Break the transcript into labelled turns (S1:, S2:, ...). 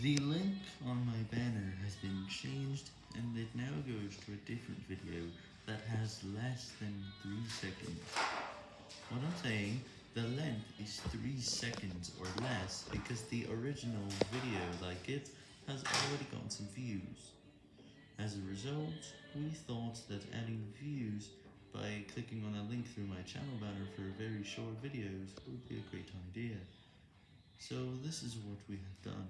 S1: The link on my banner has been changed and it now goes to a different video that has less than 3 seconds. What I'm saying, the length is 3 seconds or less because the original video like it has already gotten some views. As a result, we thought that adding views by clicking on a link through my channel banner for very short videos would be a great idea. So this is what we have done.